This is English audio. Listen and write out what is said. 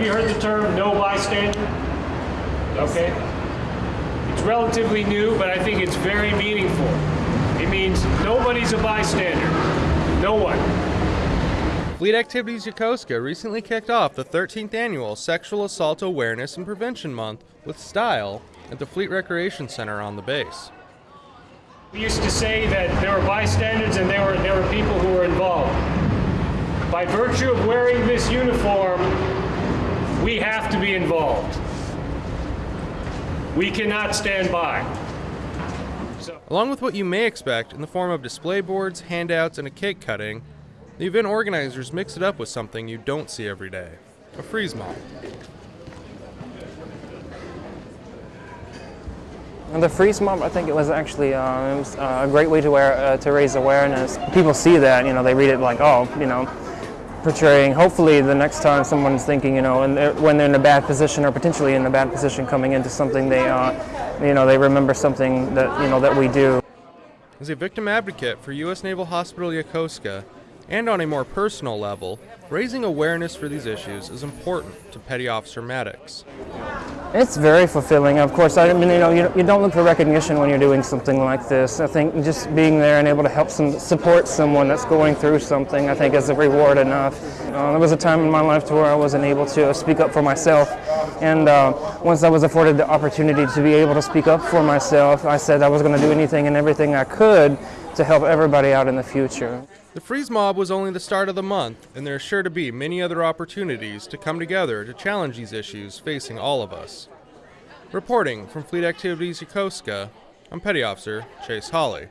have you heard the term no bystander? Okay. It's relatively new, but I think it's very meaningful. It means nobody's a bystander. No one. Fleet Activities Yokosuka recently kicked off the 13th annual Sexual Assault Awareness and Prevention Month with style at the Fleet Recreation Center on the base. We used to say that there were bystanders and there were, there were people who were involved. By virtue of wearing this uniform, we have to be involved. We cannot stand by. So, Along with what you may expect in the form of display boards, handouts, and a cake cutting, the event organizers mix it up with something you don't see every day a freeze mob. The freeze mob, I think it was actually uh, it was, uh, a great way to, wear, uh, to raise awareness. People see that, you know, they read it like, oh, you know, portraying. Hopefully, the next time someone's thinking, you know, and they're, when they're in a bad position or potentially in a bad position coming into something, they, uh, you know, they remember something that you know that we do. As a victim advocate for U.S. Naval Hospital Yokosuka, and on a more personal level, raising awareness for these issues is important to Petty Officer Maddox. It's very fulfilling. Of course, I mean, you know, you, you don't look for recognition when you're doing something like this. I think just being there and able to help some support someone that's going through something, I think is a reward enough. Uh, there was a time in my life to where I wasn't able to speak up for myself, and uh, once I was afforded the opportunity to be able to speak up for myself, I said I was going to do anything and everything I could to help everybody out in the future. The Freeze Mob was only the start of the month, and there are sure to be many other opportunities to come together to challenge these issues facing all of us. Reporting from Fleet Activities Yokosuka, I'm Petty Officer Chase Holly.